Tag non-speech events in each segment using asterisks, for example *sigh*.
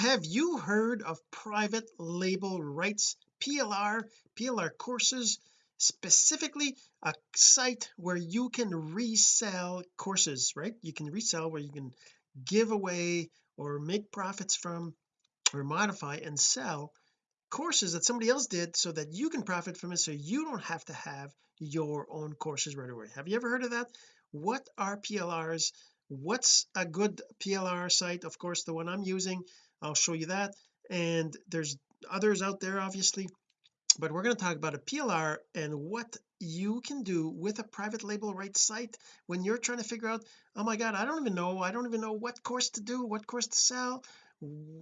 have you heard of private label rights PLR PLR courses? Specifically a site where you can resell courses right? You can resell where you can give away or make profits from or modify and sell courses that somebody else did so that you can profit from it so you don't have to have your own courses right away. Have you ever heard of that? What are PLRs what's a good PLR site? Of course the one I'm using I'll show you that. And there's others out there obviously. But we're going to talk about a PLR and what you can do with a private label rights site when you're trying to figure out oh my god I don't even know. I don't even know what course to do what course to sell.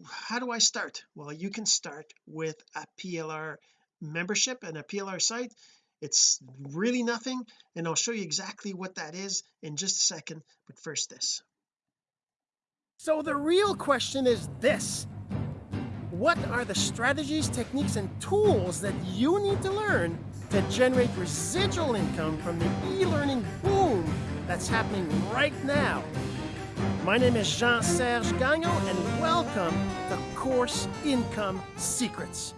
How do I start? Well you can start with a PLR membership and a PLR site. It's really nothing and I'll show you exactly what that is in just a second. But first this so the real question is this what are the strategies, techniques, and tools that you need to learn to generate residual income from the e-learning boom that's happening right now? My name is Jean-Serge Gagnon, and welcome to Course Income Secrets.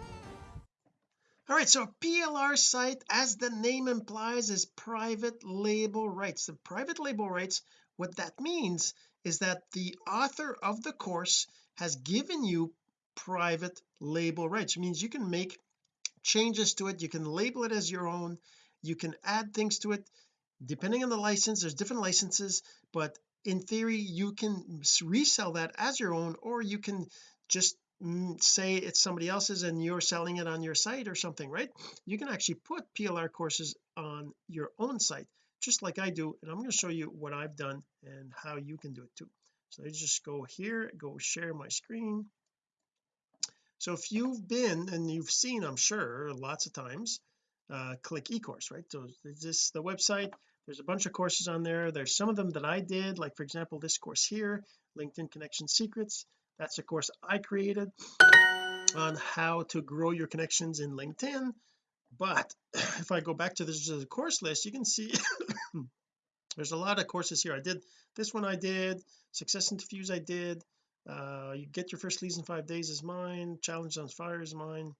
All right, so PLR site, as the name implies, is private label rights. The private label rights, what that means is that the author of the course has given you private label rights. It means you can make changes to it. You can label it as your own. You can add things to it. Depending on the license there's different licenses but in theory you can resell that as your own or you can just mm, say it's somebody else's and you're selling it on your site or something right? You can actually put PLR courses on your own site just like I do and I'm going to show you what I've done and how you can do it too. So I just go here go share my screen. So if you've been and you've seen I'm sure lots of times uh, click eCourse right? So this is the website there's a bunch of courses on there. There's some of them that I did like for example this course here LinkedIn connection secrets. That's a course I created on how to grow your connections in LinkedIn but *clears throat* if I go back to this course list you can see *coughs* there's a lot of courses here. I did this one I did success interviews I did uh you get your first leads in five days is mine challenge on fire is mine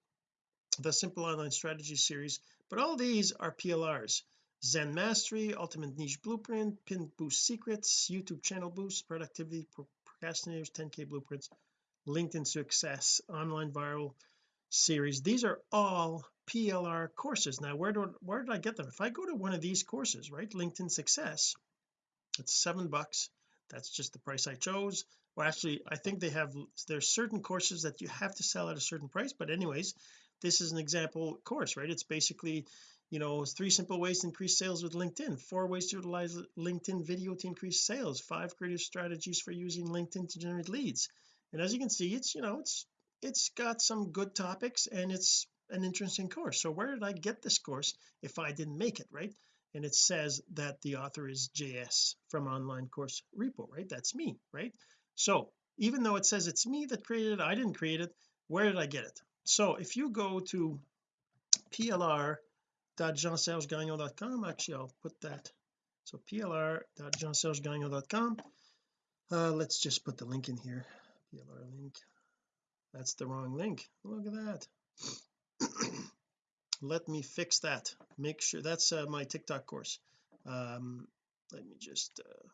the simple online strategy series. But all these are PLRs Zen Mastery Ultimate Niche Blueprint Pin Boost Secrets YouTube channel boost productivity procrastinators 10k blueprints LinkedIn success online viral series. These are all PLR courses. Now where do where did I get them? If I go to one of these courses right LinkedIn success it's seven bucks. That's just the price I chose. Well actually I think they have there's certain courses that you have to sell at a certain price but anyways this is an example course right? It's basically you know three simple ways to increase sales with LinkedIn four ways to utilize LinkedIn video to increase sales five creative strategies for using LinkedIn to generate leads. And as you can see it's you know it's it's got some good topics and it's an interesting course. So where did I get this course if I didn't make it right? And it says that the author is JS from online course repo right? That's me right? So even though it says it's me that created it I didn't create it where did I get it? So if you go to plr.jeansergegagnon.com actually I'll put that. So plr.jeansergegagnon.com uh let's just put the link in here. Plr link. That's the wrong link. Look at that *clears throat* let me fix that. Make sure that's uh, my TikTok course. Um let me just uh,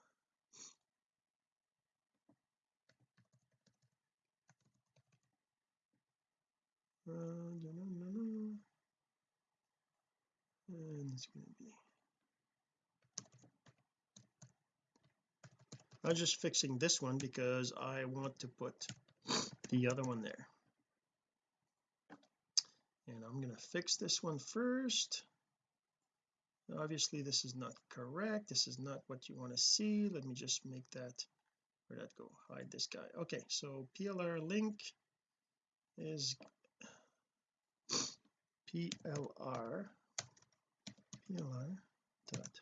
and it's going to be I'm just fixing this one because I want to put the other one there and I'm going to fix this one first. Obviously this is not correct. This is not what you want to see. Let me just make that where'd that go? Hide this guy. Okay so PLR link is PLR PLR dot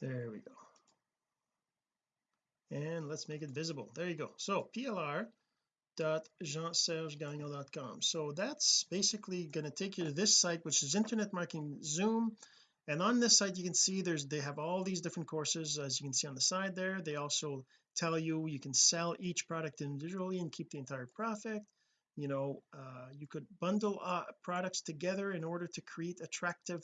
there we go. And let's make it visible. There you go. So PLR dot jeansergegagnon.com so that's basically going to take you to this site which is internet marketing zoom. And on this site you can see there's they have all these different courses as you can see on the side there. They also tell you you can sell each product individually and keep the entire profit. You know uh, you could bundle uh, products together in order to create attractive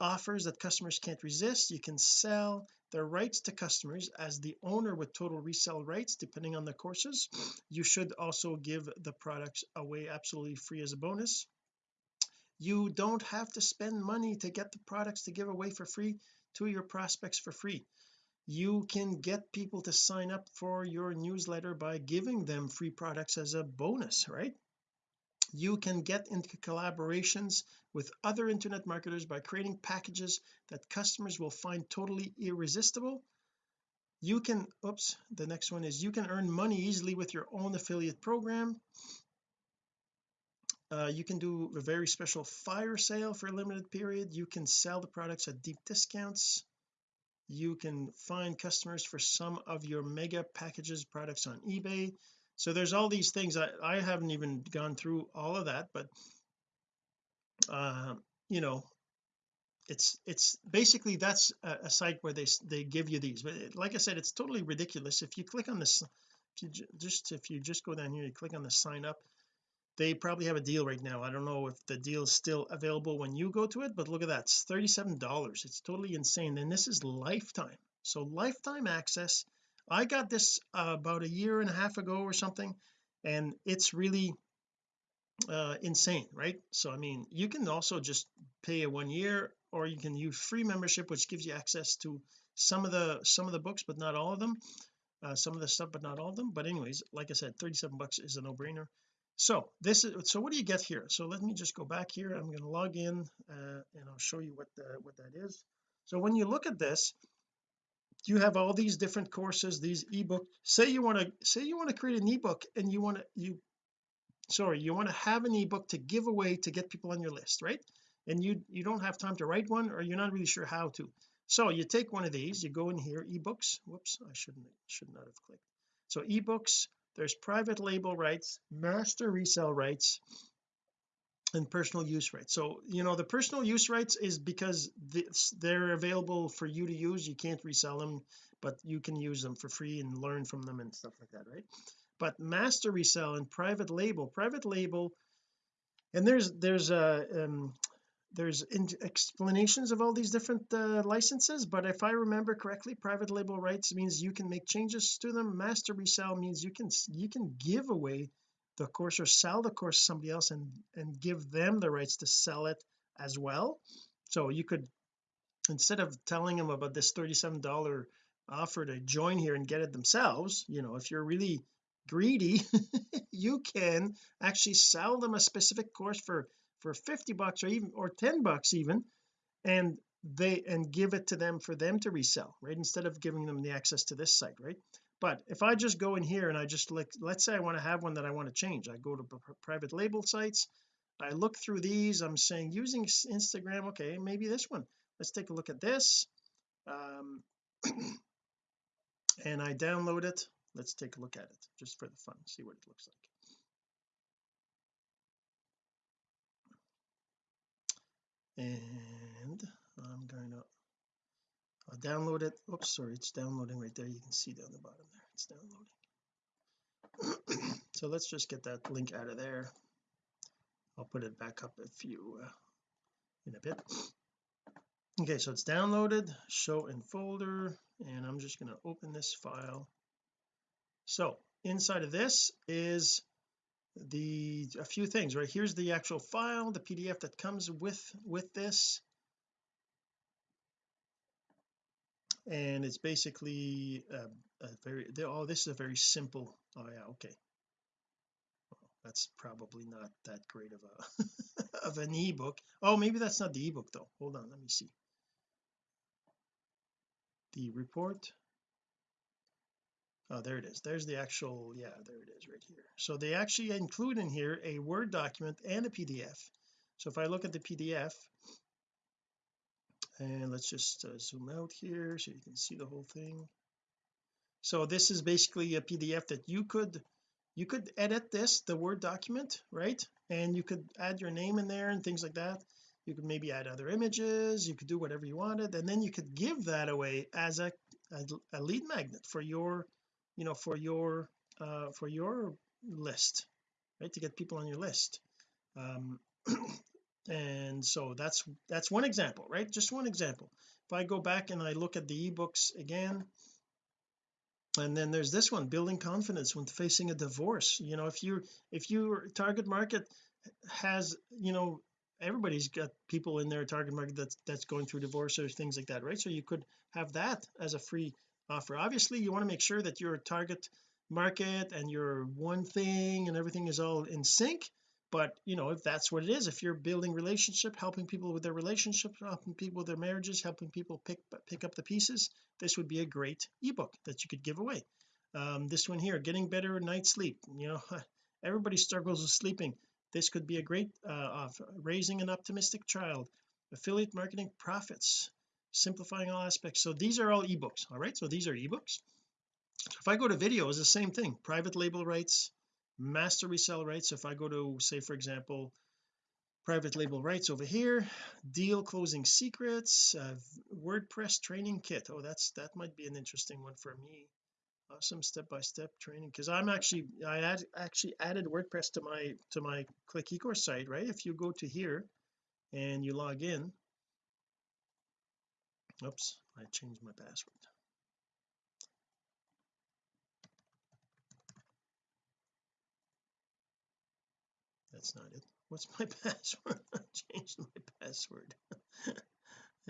offers that customers can't resist. You can sell their rights to customers as the owner with total resale rights depending on the courses. You should also give the products away absolutely free as a bonus. You don't have to spend money to get the products to give away for free to your prospects for free. You can get people to sign up for your newsletter by giving them free products as a bonus right you can get into collaborations with other internet marketers by creating packages that customers will find totally irresistible. You can oops the next one is you can earn money easily with your own affiliate program. Uh, you can do a very special fire sale for a limited period. You can sell the products at deep discounts. You can find customers for some of your mega packages products on eBay so there's all these things I, I haven't even gone through all of that but uh, you know it's it's basically that's a, a, site where they they give you these but it, like I said it's totally ridiculous. If you click on this if you just if you just go down here you click on the sign up they probably have a deal right now. I don't know if the deal is still available when you go to it but look at that it's 37 dollars. It's totally insane and this is lifetime. So lifetime access I got this uh, about a year and a half ago or something and it's really uh, insane right? So I mean you can also just pay a one year or you can use free membership which gives you access to some of the some of the books but not all of them uh, some of the stuff but not all of them. But anyways like I said 37 bucks is a no-brainer. So this is so what do you get here? So let me just go back here. I'm going to log in uh, and I'll show you what the, what that is. So when you look at this you have all these different courses these ebook say you want to say you want to create an ebook and you want to you sorry you want to have an ebook to give away to get people on your list right? And you you don't have time to write one or you're not really sure how to. So you take one of these you go in here ebooks whoops I shouldn't should not have clicked. So ebooks there's private label rights master resale rights and personal use rights. So you know the personal use rights is because this, they're available for you to use you can't resell them but you can use them for free and learn from them and stuff like that right? But master resell and private label private label and there's there's a um, there's explanations of all these different uh, licenses but if I remember correctly private label rights means you can make changes to them. Master resell means you can you can give away the course or sell the course to somebody else and and give them the rights to sell it as well. So you could instead of telling them about this 37 dollar offer to join here and get it themselves you know if you're really greedy *laughs* you can actually sell them a specific course for for 50 bucks or even or 10 bucks even and they and give it to them for them to resell right? Instead of giving them the access to this site right but if I just go in here and I just like let's say I want to have one that I want to change I go to private label sites I look through these I'm saying using Instagram okay maybe this one. Let's take a look at this um *clears throat* and I download it. Let's take a look at it just for the fun see what it looks like. And I'm going to I'll download it. Oops sorry it's downloading right there. You can see down the bottom there. It's downloading. *clears throat* So let's just get that link out of there. I'll put it back up a few uh, in a bit. Okay so it's downloaded show in folder and I'm just going to open this file. So inside of this is the a few things right? Here's the actual file the PDF that comes with with this and it's basically a, a very oh this is a very simple oh yeah okay. Well, that's probably not that great of a *laughs* of an ebook. Oh maybe that's not the ebook though. Hold on let me see. The report. Oh there it is. There's the actual yeah there it is right here. So they actually include in here a word document and a PDF so if I look at the PDF and let's just uh, zoom out here so you can see the whole thing. So this is basically a PDF that you could you could edit this the word document right? And you could add your name in there and things like that. You could maybe add other images. You could do whatever you wanted. And then you could give that away as a, a, a lead magnet for your you know for your uh for your list right? To get people on your list. Um *clears throat* and so that's that's one example right? Just one example. If I go back and I look at the ebooks again and then there's this one building confidence when facing a divorce. You know if you if your target market has you know everybody's got people in their target market that's that's going through divorce or things like that right? So you could have that as a free offer. Obviously you want to make sure that your target market and your one thing and everything is all in sync but you know if that's what it is if you're building relationship helping people with their relationships helping people with their marriages helping people pick pick up the pieces this would be a great ebook that you could give away. Um, this one here getting better night sleep you know *laughs* everybody struggles with sleeping. This could be a great uh, raising an optimistic child. Affiliate marketing profits simplifying all aspects. So these are all ebooks all right? So these are ebooks. If I go to videos the same thing. Private label rights master resell rights if I go to say for example private label rights over here deal closing secrets uh, WordPress training kit. Oh that's that might be an interesting one for me. Awesome step-by-step -step training because I'm actually I actually added WordPress to my to my click ecourse site right? If you go to here and you log in. Oops I changed my password that's not it. What's my *laughs* password? I changed my password. *laughs*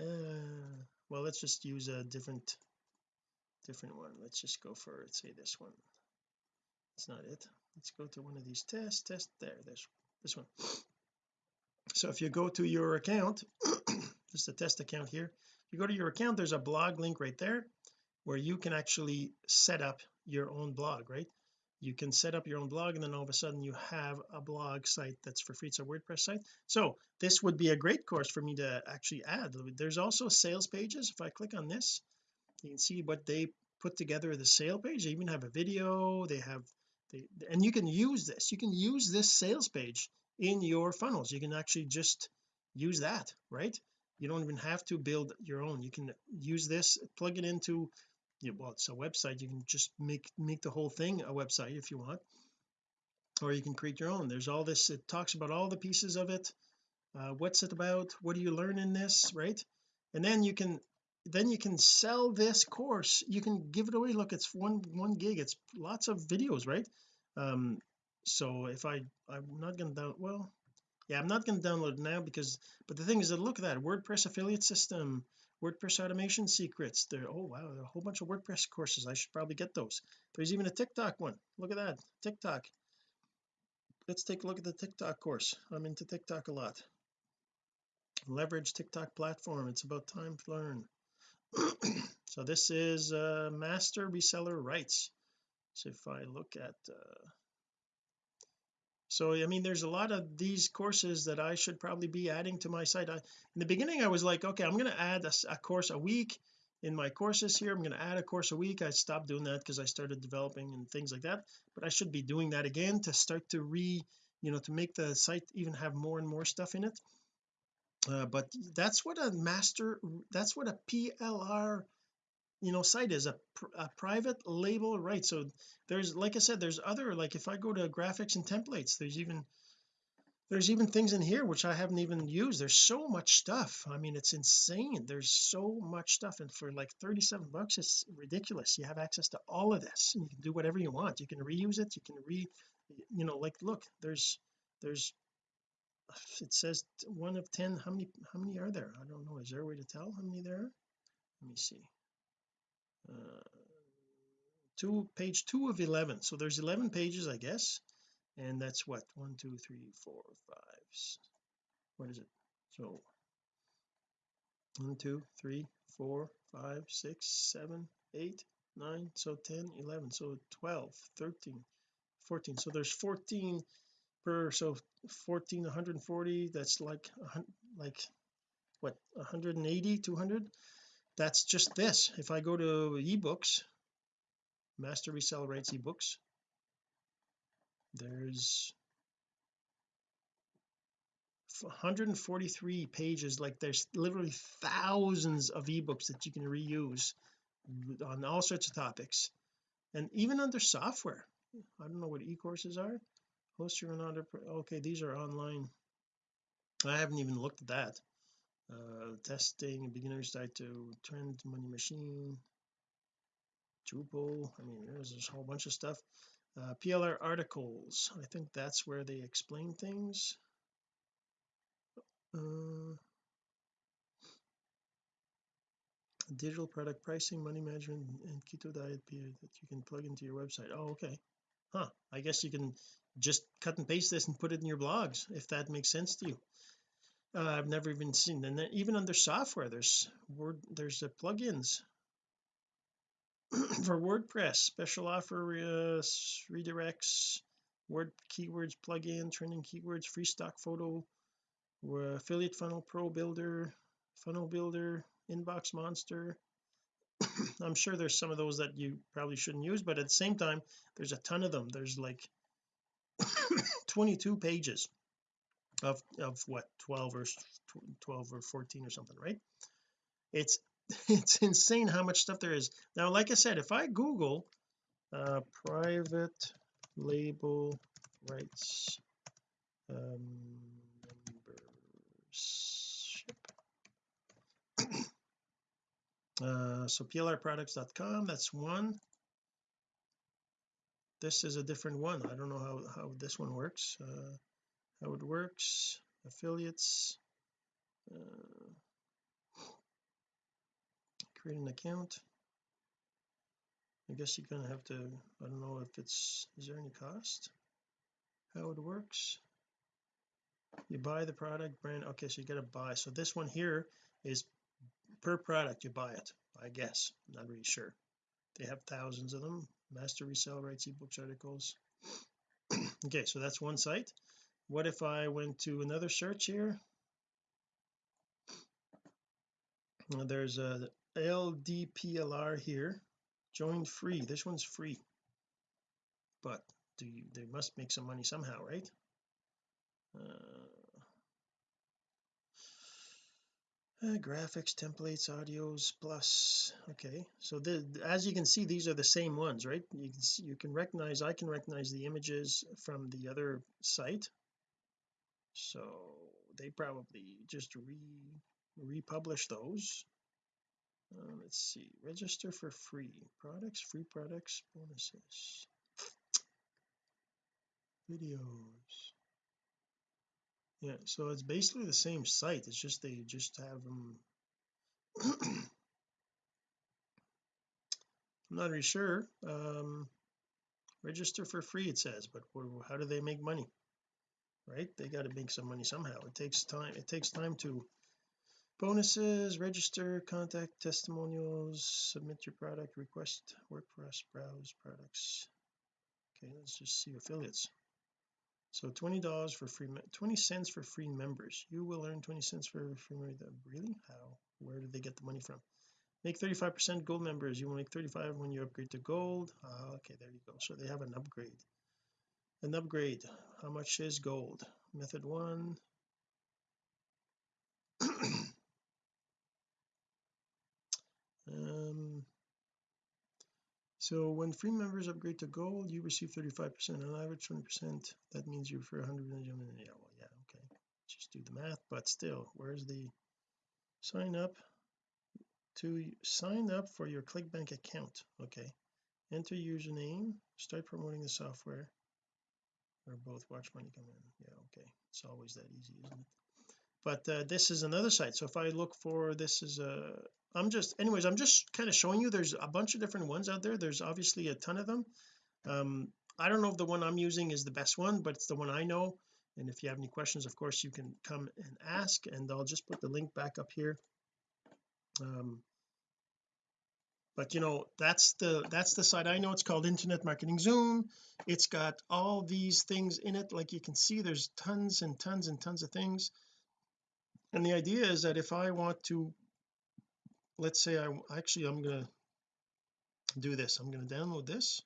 Uh, well let's just use a different different one. Let's just go for say this one. It's not it. Let's go to one of these tests test there this this one. So if you go to your account *coughs* just a test account here. If you go to your account there's a blog link right there where you can actually set up your own blog right you can set up your own blog and then all of a sudden you have a blog site that's for free. It's a WordPress site. So this would be a great course for me to actually add. There's also sales pages. If I click on this you can see what they put together the sale page. They even have a video. They have they and you can use this. You can use this sales page in your funnels. You can actually just use that right? You don't even have to build your own. You can use this plug it into yeah, well it's a website. You can just make make the whole thing a website if you want. Or you can create your own. There's all this it talks about all the pieces of it. Uh, what's it about? What do you learn in this? Right? And then you can then you can sell this course. You can give it away. Look it's one one gig. It's lots of videos right? Um so if I I'm not gonna down well yeah I'm not going to download now because but the thing is that look at that WordPress affiliate system WordPress automation secrets. There oh wow a whole bunch of WordPress courses. I should probably get those. There's even a TikTok one. Look at that TikTok. Let's take a look at the TikTok course. I'm into TikTok a lot. Leverage TikTok platform. It's about time to learn. *clears throat* So this is uh master reseller rights. So if I look at uh so I mean there's a lot of these courses that I should probably be adding to my site. I, in the beginning I was like okay I'm going to add a, a, course a week in my courses here. I'm going to add a course a week. I stopped doing that because I started developing and things like that but I should be doing that again to start to re you know to make the site even have more and more stuff in it. Uh, but that's what a master that's what a PLR you know site is a, a private label right? So there's like I said there's other like if I go to graphics and templates there's even there's even things in here which I haven't even used. There's so much stuff. I mean it's insane. There's so much stuff. And for like 37 bucks it's ridiculous. You have access to all of this and you can do whatever you want. You can reuse it. You can re you know like look there's there's it says one of 10 how many how many are there? I don't know. Is there a way to tell how many there are? Let me see Uh, two page two of 11 so there's 11 pages I guess. And that's what? One two three four five what is it? So one two three four five six seven eight nine so 10 11 so 12 13 14 so there's 14 per so 14 140 that's like like what 180 200 that's just this. If I go to ebooks master resell rights ebooks there's 143 pages like there's literally thousands of ebooks that you can reuse on all sorts of topics. And even under software I don't know what e-courses are. Host your own okay these are online. I haven't even looked at that uh testing beginner's guide to trend money machine Drupal. I mean there's a whole bunch of stuff. Uh, PLR articles. I think that's where they explain things. Uh, digital product pricing money management and keto diet that you can plug into your website. Oh okay. Huh. I guess you can just cut and paste this and put it in your blogs if that makes sense to you uh, I've never even seen and then even under software there's word there's uh, plugins *clears throat* for WordPress special offer uh, redirects word keywords plugin trending keywords free stock photo affiliate funnel pro builder funnel builder inbox monster. *clears throat* I'm sure there's some of those that you probably shouldn't use but at the same time there's a ton of them. There's like *clears throat* 22 pages of of what 12 or 12 or 14 or something right? It's *laughs* it's insane how much stuff there is. Now like I said if I google uh private label rights um membership. *coughs* Uh so plrproducts.com that's one. This is a different one. I don't know how how this one works. Uh how it works affiliates uh, create an account. I guess you're gonna have to I don't know if it's is there any cost? How it works? You buy the product brand okay so you got to buy so this one here is per product you buy it I guess I'm not really sure. They have thousands of them master resell rights ebooks articles. *clears throat* Okay so that's one site what if I went to another search here? There's a IDPLR here. Join free. This one's free. But do you they must make some money somehow right? Uh, uh, graphics templates audios plus. Okay. So the as you can see these are the same ones right? You can see you can recognize I can recognize the images from the other site so they probably just re republish those. Uh, let's see register for free. Products free products bonuses. Videos. Yeah so it's basically the same site it's just they just have them *clears throat* I'm not really sure um register for free it says but how do they make money right? They got to make some money somehow. It takes time it takes time to bonuses register contact testimonials submit your product request work for us browse products. Okay let's just see affiliates. So $20 for free 20 cents for free members. You will earn 20 cents for free really? How? Where did they get the money from? Make 35 percent gold members. You will make 35 when you upgrade to gold? Uh, okay there you go. So they have an upgrade an upgrade. How much is gold? Method one. *clears throat* Um so when free members upgrade to gold you receive 35 percent. On average 20 percent. That means you for 100 million yeah well yeah okay. Just do the math but still where's the sign up to sign up for your clickbank account? Okay. Enter username. Start promoting the software or both watch money come in. Yeah okay. It's always that easy isn't it? But uh, this is another site. So if I look for this is a I'm just anyways I'm just kind of showing you there's a bunch of different ones out there. There's obviously a ton of them. Um I don't know if the one I'm using is the best one but it's the one I know. And if you have any questions of course you can come and ask and I'll just put the link back up here. Um but you know that's the that's the site I know. It's called internet marketing zoom. It's got all these things in it. Like you can see there's tons and tons and tons of things. And the idea is that if I want to let's say I actually I'm to do this. I'm to download this.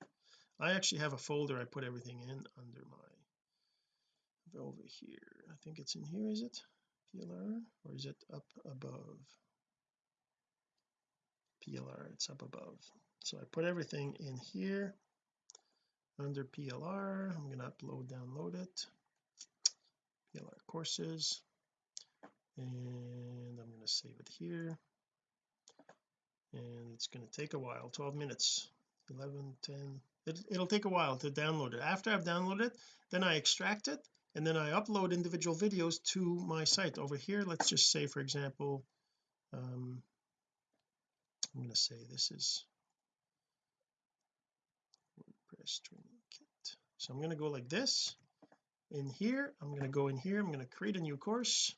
I actually have a folder I put everything in under my over here. I think it's in here is it? PLR or is it up above PLR it's up above. So I put everything in here under PLR I'm going to upload download it. PLR courses. And I'm going to save it here. And it's going to take a while 12 minutes. 11 10 it, it'll take a while to download it. After I've downloaded it then I extract it and then I upload individual videos to my site. Over here let's just say for example um I'm going to say this is WordPress training kit. So I'm going to go like this. In here I'm going to go in here I'm going to create a new course.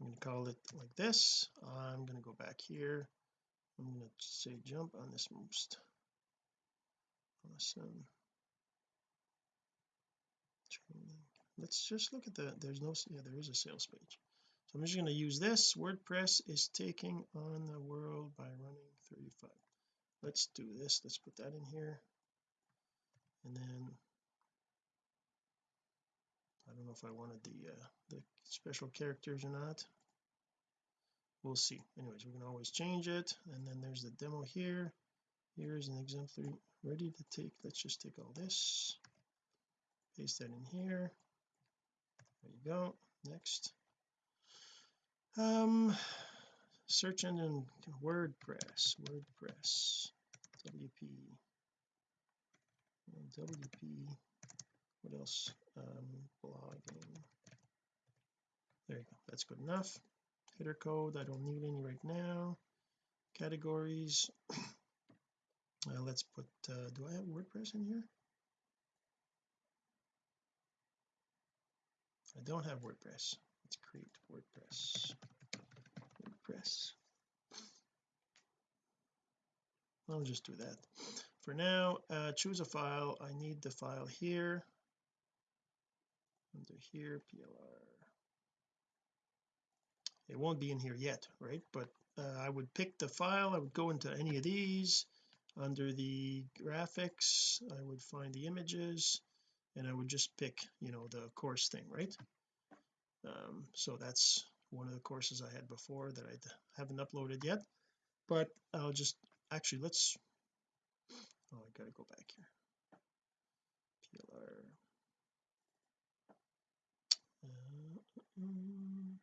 I'm going to call it like this. I'm going to go back here. I'm going to say jump on this most awesome training. Let's just look at the there's no yeah there is a sales page so I'm just going to use this. WordPress is taking on the world by running 35 let's do this. Let's put that in here. And then I don't know if I wanted the uh, the special characters or not. We'll see. Anyways we can always change it. And then there's the demo here. Here's an exemplary. Ready to take let's just take all this. Paste that in here. There you go. Next um search engine WordPress WordPress WP WP what else? Um blogging. There you go. That's good enough. Header code I don't need any right now. Categories. *coughs* Uh, let's put uh, do I have WordPress in here? I don't have WordPress let's create WordPress. WordPress. I'll just do that. For now uh, choose a file. I need the file here. Under here PLR it won't be in here yet right? But uh, I would pick the file. I would go into any of these. Under the graphics I would find the images and I would just pick you know the course thing right um, so that's one of the courses I had before that I haven't uploaded yet but I'll just actually let's oh I gotta go back here. PLR uh, um,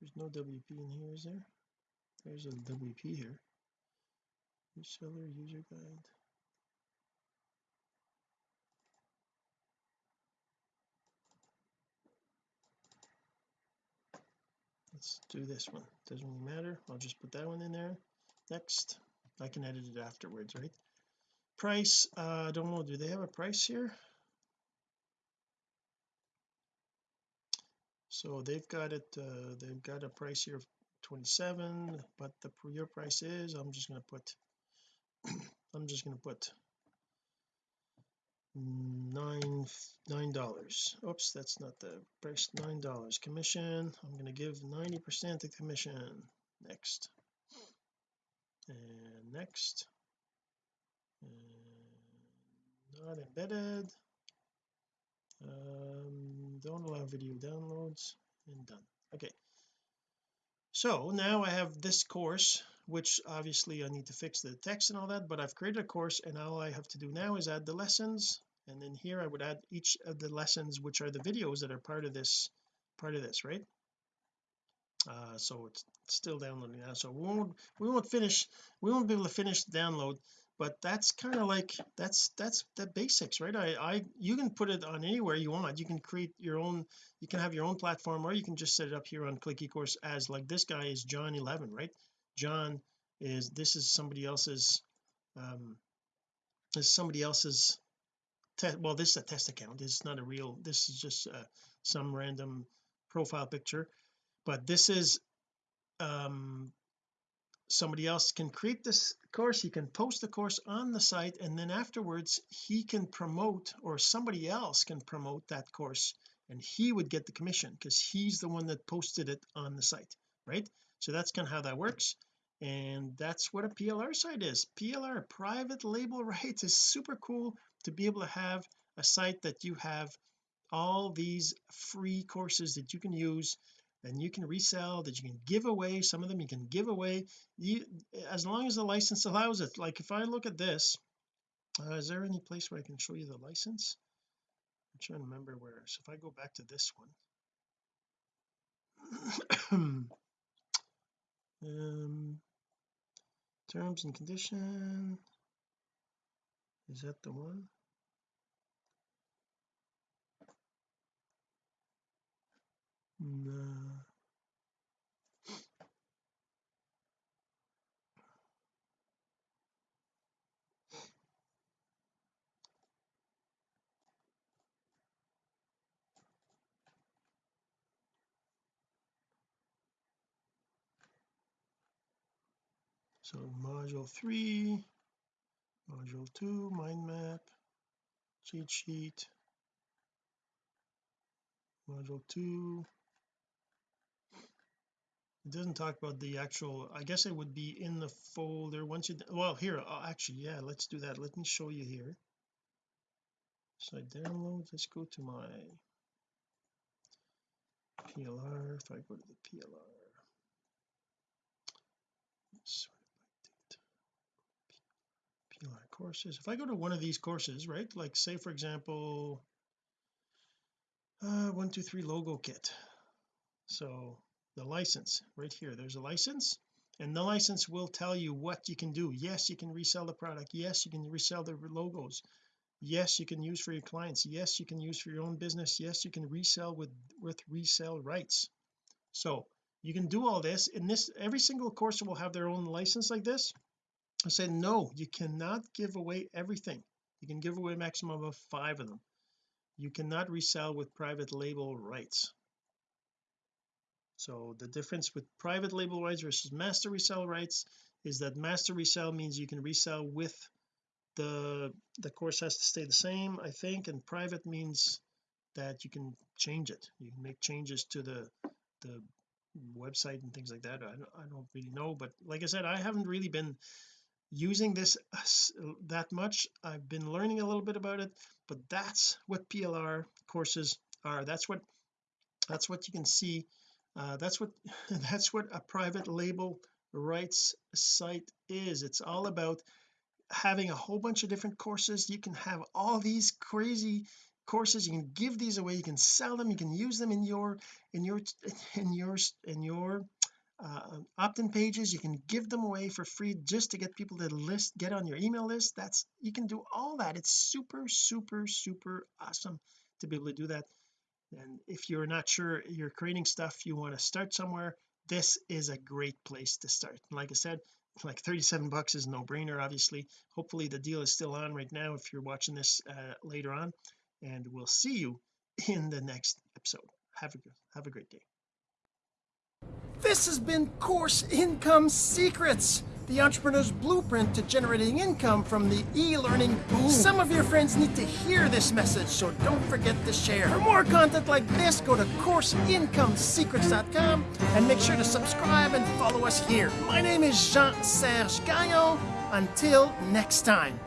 there's no WP in here is there? There's a WP here. Reseller user guide let's do this one. Doesn't really matter. I'll just put that one in there. Next. I can edit it afterwards right? Price uh, I don't know. Do they have a price here? So they've got it uh, they've got a price here of 27 but the your price is I'm just going to put *clears throat* I'm just going to put nine nine dollars. Oops that's not the price. Nine dollars commission. I'm going to give 90 percent of commission. Next. And next. And not embedded. Um, don't allow video downloads. And done. Okay. So now I have this course which obviously I need to fix the text and all that but I've created a course and all I have to do now is add the lessons. And then here I would add each of the lessons which are the videos that are part of this part of this right? Uh so it's still downloading now. So we won't we won't finish we won't be able to finish the download but that's kind of like that's that's the basics right? I I you can put it on anywhere you want. You can create your own you can have your own platform or you can just set it up here on click ecourse as like this guy is John 11 right John is this is somebody else's um this is somebody else's test well this is a test account. It's not a real this is just uh, some random profile picture. But this is um somebody else can create this course. He can post the course on the site and then afterwards he can promote or somebody else can promote that course and he would get the commission because he's the one that posted it on the site right so that's kind of how that works. And that's what a PLR site is. PLR private label *laughs* rights is super cool to be able to have a site that you have all these free courses that you can use and you can resell that you can give away some of them you can give away. You as long as the license allows it. Like if I look at this uh, is there any place where I can show you the license? I'm trying to remember where so if I go back to this one *clears throat* um terms and condition is that the one? No so module 3 module 2 mind map cheat sheet. Module 2 it doesn't talk about the actual I guess it would be in the folder once you well here uh, actually yeah let's do that. Let me show you here. So I download let's go to my PLR if I go to the PLR PLR courses. If I go to one of these courses right like say for example uh one two three logo kit. So the license right here there's a license and the license will tell you what you can do. Yes you can resell the product. Yes you can resell the logos. Yes you can use for your clients. Yes you can use for your own business. Yes you can resell with with resell rights. So you can do all this in this every single course will have their own license like this I said no you cannot give away everything. You can give away a maximum of five of them. You cannot resell with private label rights. So the difference with private label rights versus master resell rights is that master resell means you can resell with the the course has to stay the same I think and private means that you can change it. You can make changes to the the website and things like that. I don't, I don't really know but like I said I haven't really been using this that much I've been learning a little bit about it but that's what PLR courses are. That's what that's what you can see uh, that's what *laughs* that's what a private label rights site is. It's all about having a whole bunch of different courses. You can have all these crazy courses. You can give these away. You can sell them. You can use them in your in your in your in your uh, opt-in pages. You can give them away for free just to get people to list get on your email list. That's you can do all that. It's super super super awesome to be able to do that. And if you're not sure you're creating stuff you want to start somewhere this is a great place to start. Like I said like 37 bucks is no brainer obviously. Hopefully the deal is still on right now if you're watching this uh, later on. And we'll see you in the next episode. Have a have a great day this has been Course Income Secrets, the entrepreneur's blueprint to generating income from the e-learning boom. Some of your friends need to hear this message, so don't forget to share. For more content like this, go to CourseIncomeSecrets.com and make sure to subscribe and follow us here. My name is Jean-Serge Gagnon. Until next time.